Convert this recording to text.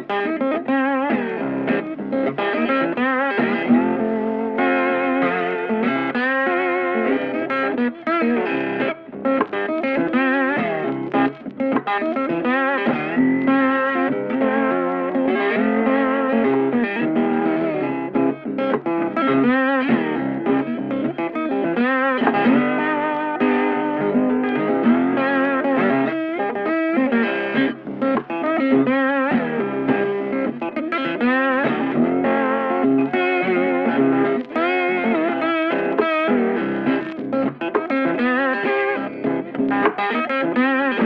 Thank you. Thank